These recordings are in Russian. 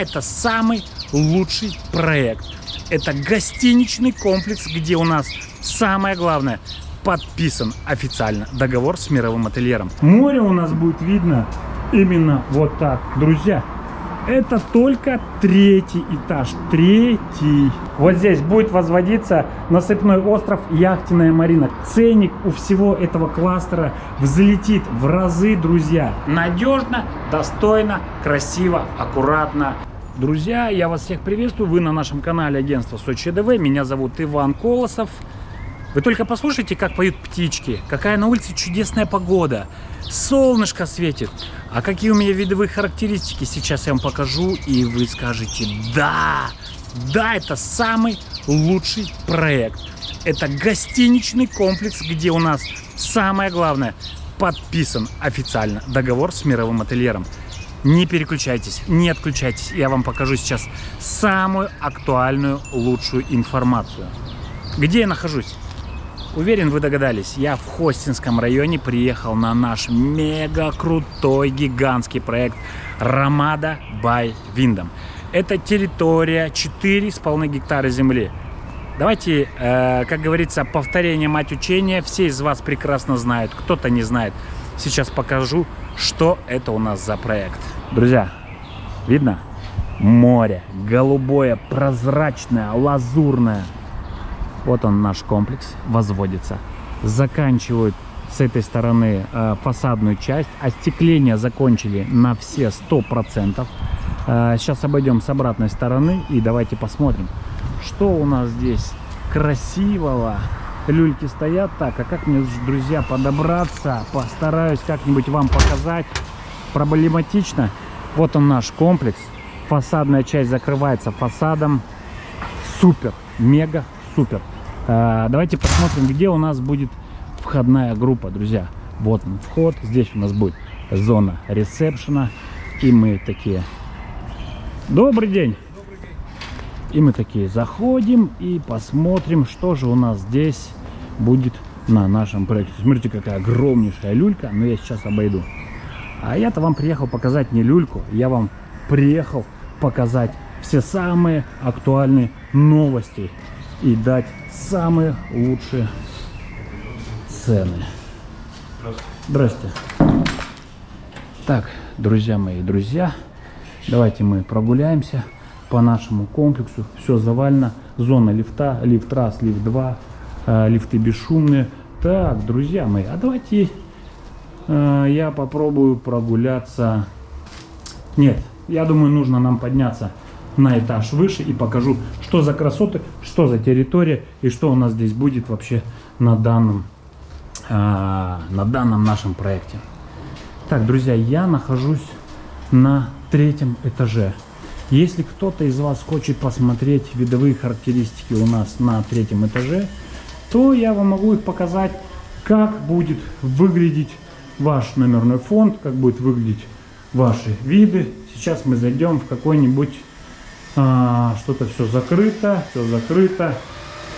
Это самый лучший проект. Это гостиничный комплекс, где у нас самое главное подписан официально договор с мировым ательером. Море у нас будет видно именно вот так, друзья. Это только третий этаж, третий. Вот здесь будет возводиться насыпной остров Яхтенная Марина. Ценник у всего этого кластера взлетит в разы, друзья. Надежно, достойно, красиво, аккуратно. Друзья, я вас всех приветствую. Вы на нашем канале агентства Сочи ДВ. Меня зовут Иван Колосов. Вы только послушайте, как поют птички, какая на улице чудесная погода. Солнышко светит. А какие у меня видовые характеристики, сейчас я вам покажу, и вы скажете, да, да, это самый лучший проект. Это гостиничный комплекс, где у нас самое главное, подписан официально договор с мировым ательером. Не переключайтесь, не отключайтесь, я вам покажу сейчас самую актуальную, лучшую информацию. Где я нахожусь? Уверен, вы догадались, я в Хостинском районе приехал на наш мега крутой гигантский проект Рамада by Windham. Это территория 4,5 гектара земли. Давайте, э, как говорится, повторение мать учения. Все из вас прекрасно знают, кто-то не знает. Сейчас покажу, что это у нас за проект. Друзья, видно? Море, голубое, прозрачное, лазурное. Вот он наш комплекс, возводится. Заканчивают с этой стороны э, фасадную часть. Остекление закончили на все 100%. Э, сейчас обойдем с обратной стороны и давайте посмотрим, что у нас здесь красивого. Люльки стоят так, а как мне, друзья, подобраться? Постараюсь как-нибудь вам показать. Проблематично. Вот он наш комплекс. Фасадная часть закрывается фасадом. Супер, мега супер. А, давайте посмотрим, где у нас будет входная группа, друзья. Вот он вход, здесь у нас будет зона ресепшена. И мы такие, добрый день. И мы такие заходим и посмотрим, что же у нас здесь будет на нашем проекте. Смотрите, какая огромнейшая люлька, но я сейчас обойду. А я-то вам приехал показать не люльку, я вам приехал показать все самые актуальные новости и дать самые лучшие цены. Здрасте. Так, друзья мои, друзья, давайте мы прогуляемся по нашему комплексу. Все завалено. Зона лифта, лифт раз, лифт 2, э, лифты бесшумные. Так, друзья мои, а давайте э, я попробую прогуляться. Нет, я думаю, нужно нам подняться на этаж выше и покажу, что за красоты, что за территория и что у нас здесь будет вообще на данном, э, на данном нашем проекте. Так, друзья, я нахожусь на третьем этаже. Если кто-то из вас хочет посмотреть видовые характеристики у нас на третьем этаже, то я вам могу их показать, как будет выглядеть ваш номерной фонд, как будет выглядеть ваши виды. Сейчас мы зайдем в какой-нибудь а, что-то все закрыто, все закрыто.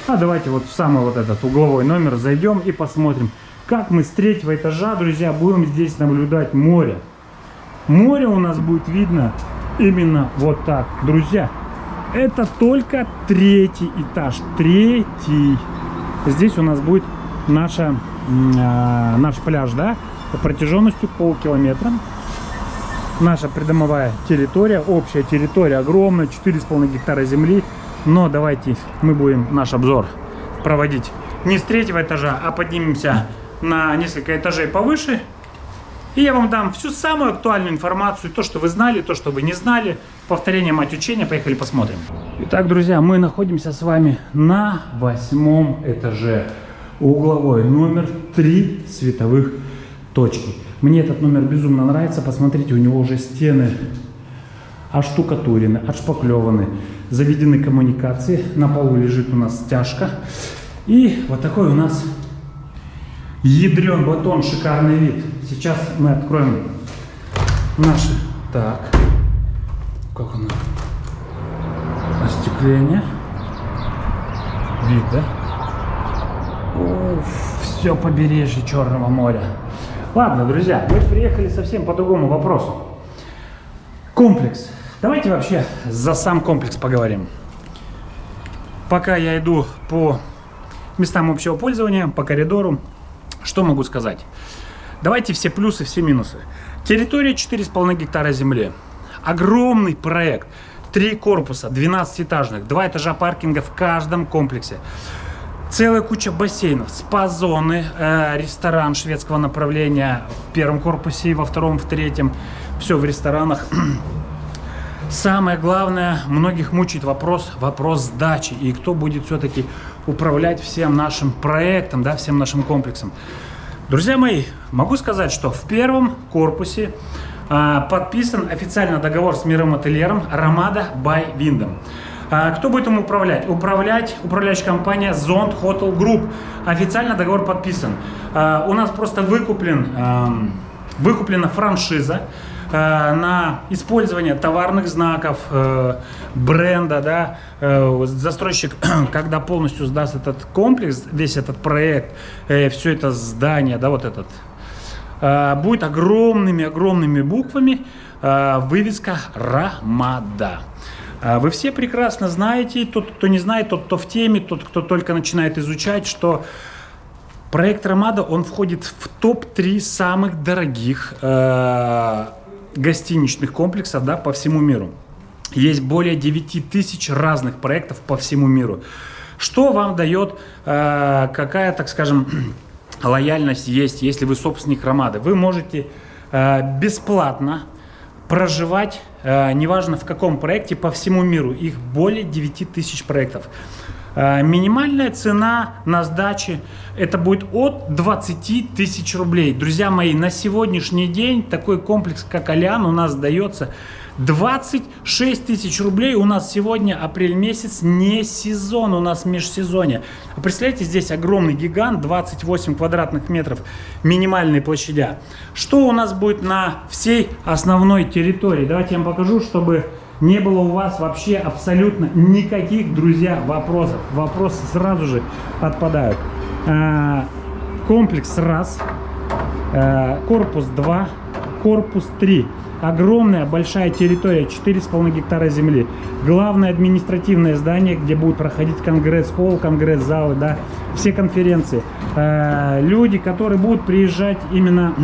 А давайте вот в самый вот этот угловой номер зайдем и посмотрим, как мы с третьего этажа, друзья, будем здесь наблюдать море. Море у нас будет видно именно вот так, друзья. Это только третий этаж, третий. Здесь у нас будет наша, э, наш пляж, да, протяженностью полкилометра наша придомовая территория, общая территория огромная, 4,5 гектара земли. Но давайте мы будем наш обзор проводить не с третьего этажа, а поднимемся на несколько этажей повыше. И я вам дам всю самую актуальную информацию, то, что вы знали, то, что вы не знали. Повторение мать учения, поехали посмотрим. Итак, друзья, мы находимся с вами на восьмом этаже. Угловой номер 3 световых точки. Мне этот номер безумно нравится. Посмотрите, у него уже стены оштукатурены, отшпаклеваны, заведены коммуникации. На полу лежит у нас стяжка. И вот такой у нас ядрен батон, шикарный вид. Сейчас мы откроем наши. Так, как оно? Остекление. Вид, да? Уф, все побережье Черного моря. Ладно, друзья, мы приехали совсем по другому вопросу. Комплекс Давайте вообще за сам комплекс поговорим. Пока я иду по местам общего пользования, по коридору, что могу сказать? Давайте все плюсы, все минусы. Территория 4,5 гектара земли. Огромный проект. Три корпуса, 12-этажных, два этажа паркинга в каждом комплексе. Целая куча бассейнов, спа-зоны, э, ресторан шведского направления в первом корпусе, во втором, в третьем. Все в ресторанах. Самое главное, многих мучает вопрос, вопрос сдачи. И кто будет все-таки управлять всем нашим проектом, да, всем нашим комплексом. Друзья мои, могу сказать, что в первом корпусе э, подписан официально договор с мировым ательером Ромада by Windham. А, кто будет им управлять? Управлять управляющая компания Zond Hotel Group. Официально договор подписан. А, у нас просто выкуплен, выкуплена франшиза а, на использование товарных знаков, э, бренда, да, э, застройщик, когда полностью сдаст этот комплекс, весь этот проект, э, все это здание, да, вот этот, будет огромными-огромными буквами вывеска «Рамада». А вы все прекрасно знаете, тот, кто не знает, тот, кто в теме, тот, кто только начинает изучать, что проект Ромада, он входит в топ-3 самых дорогих э, гостиничных комплексов да, по всему миру. Есть более 9 тысяч разных проектов по всему миру. Что вам дает, э, какая, так скажем, лояльность есть, если вы собственник Ромады? Вы можете э, бесплатно проживать, э, неважно в каком проекте, по всему миру. Их более 9 тысяч проектов. Э, минимальная цена на сдаче это будет от 20 тысяч рублей. Друзья мои, на сегодняшний день такой комплекс, как Алян, у нас дается 26 тысяч рублей у нас сегодня апрель месяц, не сезон, у нас межсезонье. Представляете, здесь огромный гигант, 28 квадратных метров минимальной площадя. Что у нас будет на всей основной территории? Давайте я вам покажу, чтобы не было у вас вообще абсолютно никаких, друзья, вопросов. Вопросы сразу же отпадают. А, комплекс раз, а, корпус 2, корпус 3 огромная большая территория, 4,5 гектара земли. Главное административное здание, где будут проходить конгресс-холл, конгресс-залы, да, все конференции. Э, люди, которые будут приезжать именно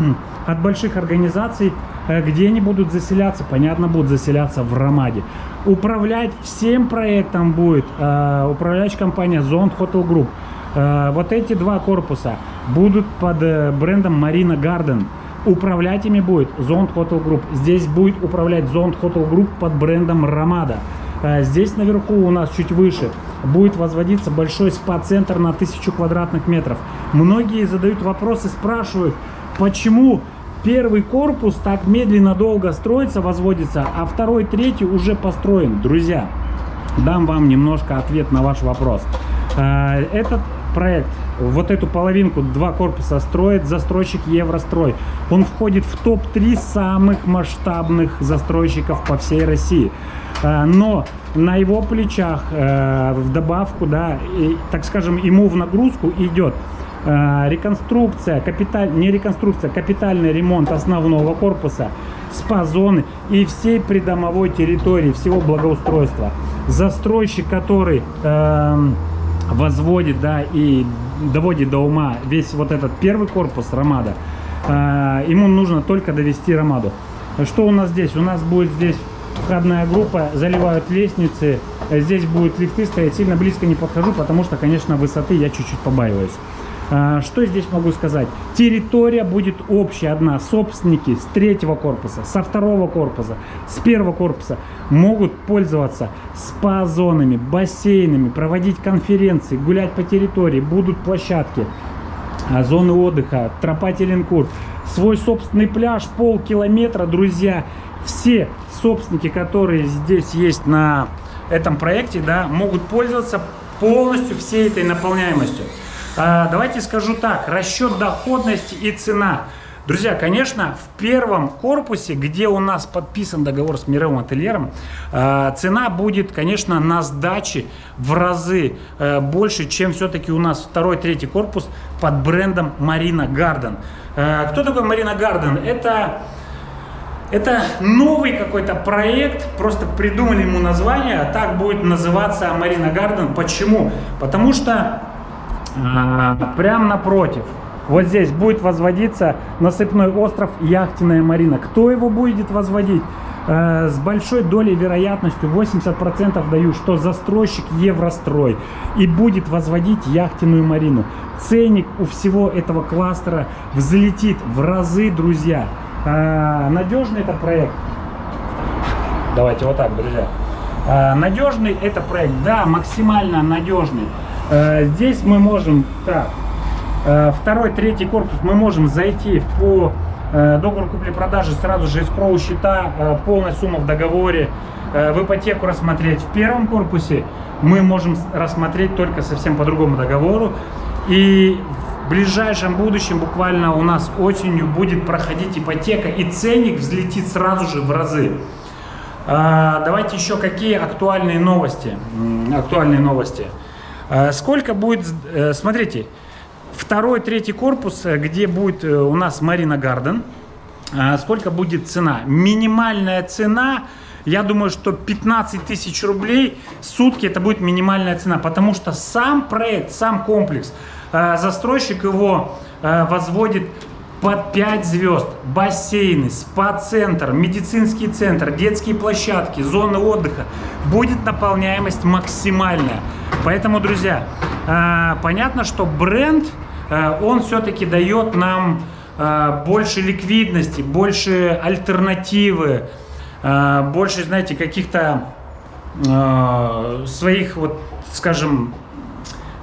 от больших организаций, э, где они будут заселяться, понятно, будут заселяться в Ромаде. Управлять всем проектом будет э, управляющая компания Zone Hotel Group. Вот эти два корпуса будут под брендом Marina Garden. Управлять ими будет Zond Hotel Group. Здесь будет управлять Zond Hotel Group под брендом Ромада. А здесь наверху у нас чуть выше будет возводиться большой спа-центр на 1000 квадратных метров. Многие задают вопросы, спрашивают, почему первый корпус так медленно долго строится, возводится, а второй, третий уже построен. Друзья, дам вам немножко ответ на ваш вопрос. А, этот проект, вот эту половинку, два корпуса строит застройщик Еврострой. Он входит в топ-3 самых масштабных застройщиков по всей России. А, но на его плечах э, в добавку, да, и, так скажем, ему в нагрузку идет э, реконструкция, капиталь, не реконструкция, капитальный ремонт основного корпуса, спа-зоны и всей придомовой территории, всего благоустройства. Застройщик, который... Э, возводит, да, и доводит до ума весь вот этот первый корпус Ромада, э, ему нужно только довести Ромаду. Что у нас здесь? У нас будет здесь входная группа, заливают лестницы, здесь будут лифты стоять, сильно близко не подхожу, потому что, конечно, высоты я чуть-чуть побаиваюсь. А, что здесь могу сказать? Территория будет общая одна. Собственники с третьего корпуса, со второго корпуса, с первого корпуса могут пользоваться спа-зонами, бассейнами, проводить конференции, гулять по территории. Будут площадки, а, зоны отдыха, тропа Теленкур, свой собственный пляж, полкилометра, друзья. Все собственники, которые здесь есть на этом проекте, да, могут пользоваться полностью всей этой наполняемостью. А, давайте скажу так, расчет доходности и цена. Друзья, конечно, в первом корпусе, где у нас подписан договор с мировым ательером, а, цена будет, конечно, на сдаче в разы э, больше, чем все-таки у нас второй, третий корпус под брендом Marina Garden. Э, кто такой Marina Garden? Это Это новый какой-то проект, просто придумали ему название, а так будет называться Марина Гарден. Почему? Потому что прямо напротив, вот здесь будет возводиться насыпной остров Яхтенная Марина. Кто его будет возводить? Э, с большой долей вероятностью 80% даю, что застройщик Еврострой и будет возводить яхтенную марину. Ценник у всего этого кластера взлетит в разы, друзья. Э, надежный это проект. Давайте вот так, друзья. Надежный это проект, да, максимально надежный. Здесь мы можем, так, второй, третий корпус мы можем зайти по Э, договор купли-продажи сразу же искроу счета, э, полная сумма в договоре, э, в ипотеку рассмотреть в первом корпусе, мы можем рассмотреть только совсем по другому договору. И в ближайшем будущем, буквально у нас осенью, будет проходить ипотека, и ценник взлетит сразу же в разы. Давайте еще какие актуальные новости. Актуальные новости. Сколько будет, смотрите, Второй, третий корпус, э, где будет э, у нас Марина Гарден. Сколько будет цена? Минимальная цена, я думаю, что 15 тысяч рублей сутки это будет минимальная цена, потому что сам проект, сам комплекс, э, застройщик его возводит под 5 звезд, бассейны, спа-центр, медицинский центр, детские площадки, зоны отдыха. Будет наполняемость максимальная. Поэтому, друзья, понятно, что бренд Э, он все-таки дает нам э, больше ликвидности, больше альтернативы, э, больше, знаете, каких-то своих, вот, скажем,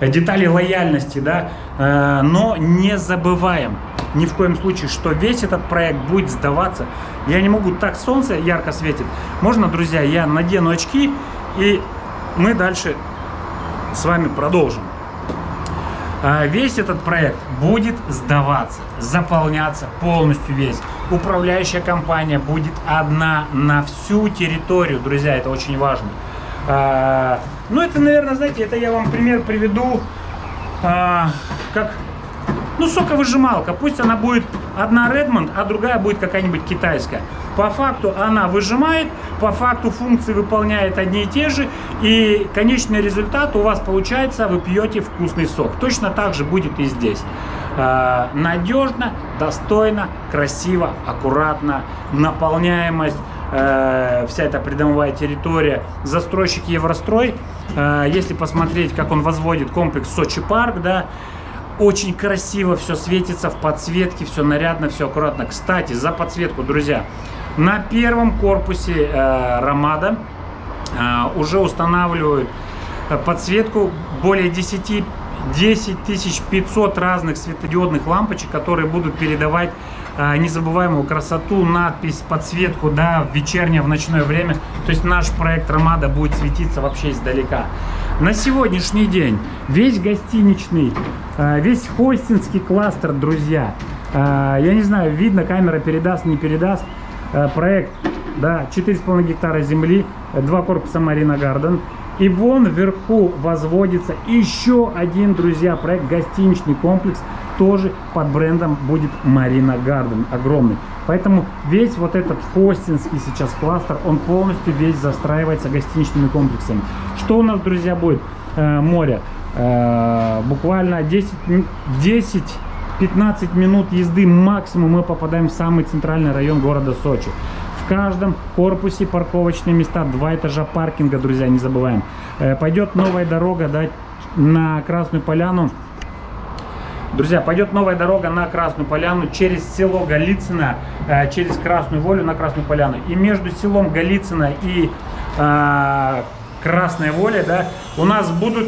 деталей лояльности, да, но не забываем ни в коем случае, что весь этот проект будет сдаваться. Я не могу, так солнце ярко светит. Можно, друзья, я надену очки, и мы дальше с вами продолжим. А, весь этот проект будет сдаваться, заполняться полностью весь. Управляющая компания будет одна на всю территорию, друзья, это очень важно. А, ну, это, наверное, знаете, это я вам пример приведу, а, как, ну, соковыжималка. Пусть она будет одна Redmond, а другая будет какая-нибудь китайская. По факту она выжимает, по факту функции выполняет одни и те же, и конечный результат у вас получается, вы пьете вкусный сок. Точно так же будет и здесь. А, надежно, достойно, красиво, аккуратно, наполняемость, э, вся эта придомовая территория. Застройщик Еврострой, э, если посмотреть, как он возводит комплекс Сочи парк, да, очень красиво все светится в подсветке, все нарядно, все аккуратно. Кстати, за подсветку, друзья, на первом корпусе э, Ромада э, уже устанавливают э, подсветку более 10 10 500 разных светодиодных лампочек, которые будут передавать э, незабываемую красоту, надпись, подсветку, да, в вечернее, в ночное время. То есть наш проект Ромада будет светиться вообще издалека. На сегодняшний день весь гостиничный, э, весь хостинский кластер, друзья, э, я не знаю, видно, камера передаст, не передаст, Э, проект, да, 4,5 гектара земли, два корпуса Марина Гарден. И вон вверху возводится еще один, друзья, проект, гостиничный комплекс, тоже под брендом будет Марина Гарден, огромный. Поэтому весь вот этот хостинский сейчас кластер, он полностью весь застраивается гостиничными комплексами. Что у нас, друзья, будет? Э, море. Э, буквально 10, 10 15 минут езды максимум мы попадаем в самый центральный район города Сочи. В каждом корпусе парковочные места, два этажа паркинга, друзья, не забываем. Э, пойдет новая дорога да, на Красную Поляну. Друзья, пойдет новая дорога на Красную Поляну через село Голицыно, э, через Красную Волю на Красную Поляну. И между селом Голицыно и э, Красная Воля да, у нас будут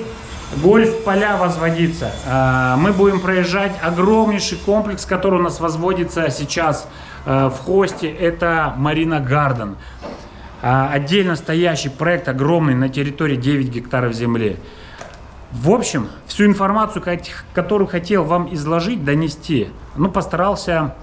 гольф-поля возводиться. А, мы будем проезжать огромнейший комплекс, который у нас возводится сейчас а, в хосте. Это Марина Гарден. А, отдельно стоящий проект огромный на территории 9 гектаров земли. В общем, всю информацию, которую хотел вам изложить, донести, ну, постарался,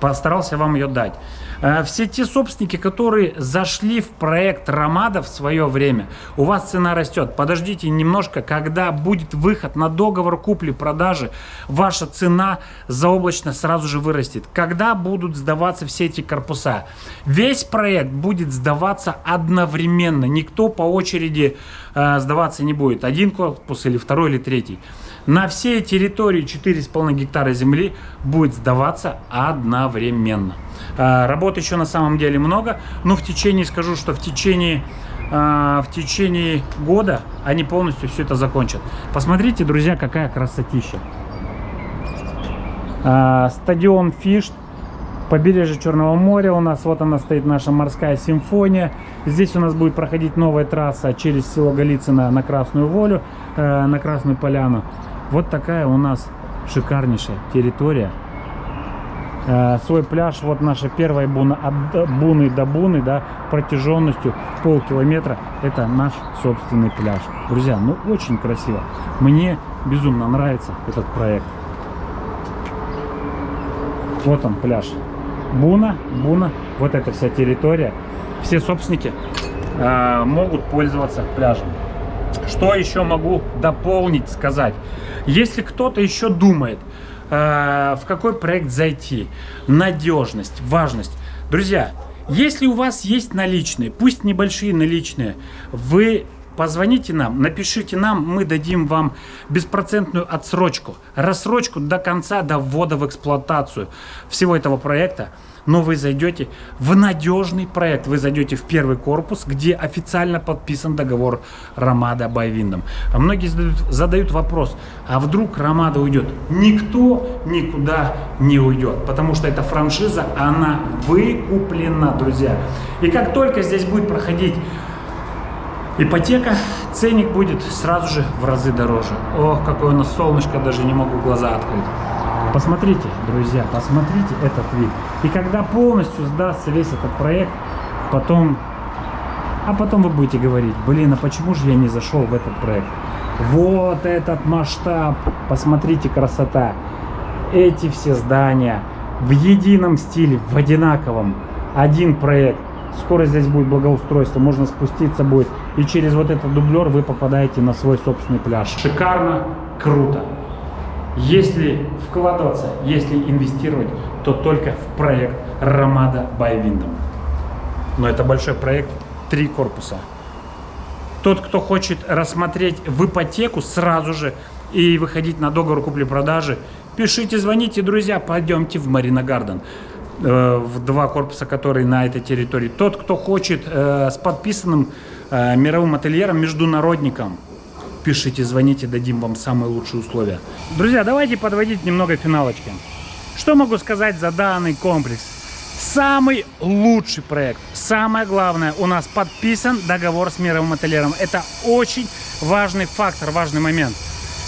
постарался вам ее дать. Э, все те собственники, которые зашли в проект Ромада в свое время, у вас цена растет. Подождите немножко, когда будет выход на договор купли-продажи, ваша цена заоблачно сразу же вырастет. Когда будут сдаваться все эти корпуса? Весь проект будет сдаваться одновременно. Никто по очереди э, сдаваться не будет. Один корпус или второй или третий. На всей территории 4,5 гектара земли будет сдаваться одновременно. А, работы еще на самом деле много, но в течение, скажу, что в течение, а, в течение года они полностью все это закончат. Посмотрите, друзья, какая красотища. А, стадион Фишт, побережье Черного моря у нас, вот она стоит наша морская симфония. Здесь у нас будет проходить новая трасса через село Голицыно на Красную Волю, э, на Красную Поляну. Вот такая у нас шикарнейшая территория. Э, свой пляж, вот наша первая буна, от буны до буны, да, протяженностью полкилометра. Это наш собственный пляж. Друзья, ну очень красиво. Мне безумно нравится этот проект. Вот он пляж. Буна, Буна, вот эта вся территория. Все собственники э, могут пользоваться пляжем. Что еще могу дополнить, сказать? Если кто-то еще думает, э, в какой проект зайти, надежность, важность. Друзья, если у вас есть наличные, пусть небольшие наличные, вы позвоните нам, напишите нам, мы дадим вам беспроцентную отсрочку, рассрочку до конца, до ввода в эксплуатацию всего этого проекта но вы зайдете в надежный проект. Вы зайдете в первый корпус, где официально подписан договор Ромада Байвиндом. А многие задают, задают вопрос, а вдруг Ромада уйдет? Никто никуда не уйдет, потому что эта франшиза, она выкуплена, друзья. И как только здесь будет проходить ипотека, ценник будет сразу же в разы дороже. Ох, какое у нас солнышко, даже не могу глаза открыть. Посмотрите, друзья, посмотрите этот вид. И когда полностью сдастся весь этот проект, потом... А потом вы будете говорить, блин, а почему же я не зашел в этот проект? Вот этот масштаб, посмотрите, красота. Эти все здания в едином стиле, в одинаковом. Один проект. Скоро здесь будет благоустройство, можно спуститься будет. И через вот этот дублер вы попадаете на свой собственный пляж. Шикарно, круто. Если вкладываться, если инвестировать, то только в проект Ромада Windom. Но это большой проект, три корпуса. Тот, кто хочет рассмотреть в ипотеку сразу же и выходить на договор купли-продажи, пишите, звоните, друзья, пойдемте в Марина Гарден э, в два корпуса, которые на этой территории. Тот, кто хочет э, с подписанным э, мировым ательером, международником, пишите, звоните, дадим вам самые лучшие условия. Друзья, давайте подводить немного финалочки. Что могу сказать за данный комплекс? Самый лучший проект. Самое главное, у нас подписан договор с мировым ательером. Это очень важный фактор, важный момент.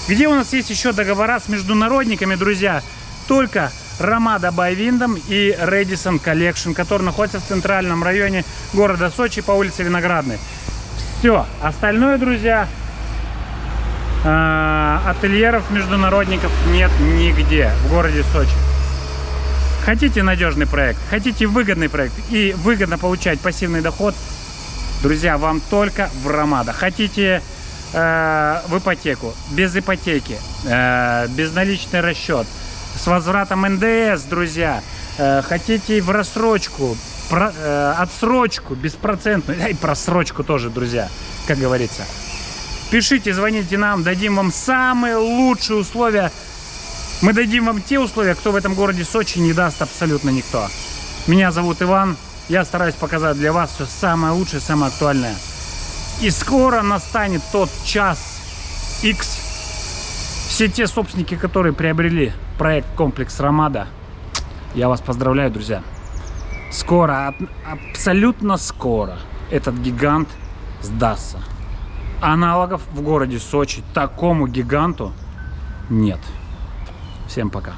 Где у нас есть еще договора с международниками, друзья? Только Ромада Байвиндом и Редисон Collection, который находится в центральном районе города Сочи по улице Виноградной. Все. Остальное, друзья, ательеров международников нет нигде в городе Сочи. Хотите надежный проект, хотите выгодный проект и выгодно получать пассивный доход, друзья, вам только в Ромада. Хотите э, в ипотеку, без ипотеки, э, безналичный расчет, с возвратом НДС, друзья, э, хотите в рассрочку, про, э, отсрочку, беспроцентную, и просрочку тоже, друзья, как говорится. Пишите, звоните нам, дадим вам самые лучшие условия. Мы дадим вам те условия, кто в этом городе Сочи не даст абсолютно никто. Меня зовут Иван. Я стараюсь показать для вас все самое лучшее, самое актуальное. И скоро настанет тот час X. Все те собственники, которые приобрели проект комплекс Ромада, я вас поздравляю, друзья. Скоро, абсолютно скоро этот гигант сдастся. Аналогов в городе Сочи такому гиганту нет. Всем пока.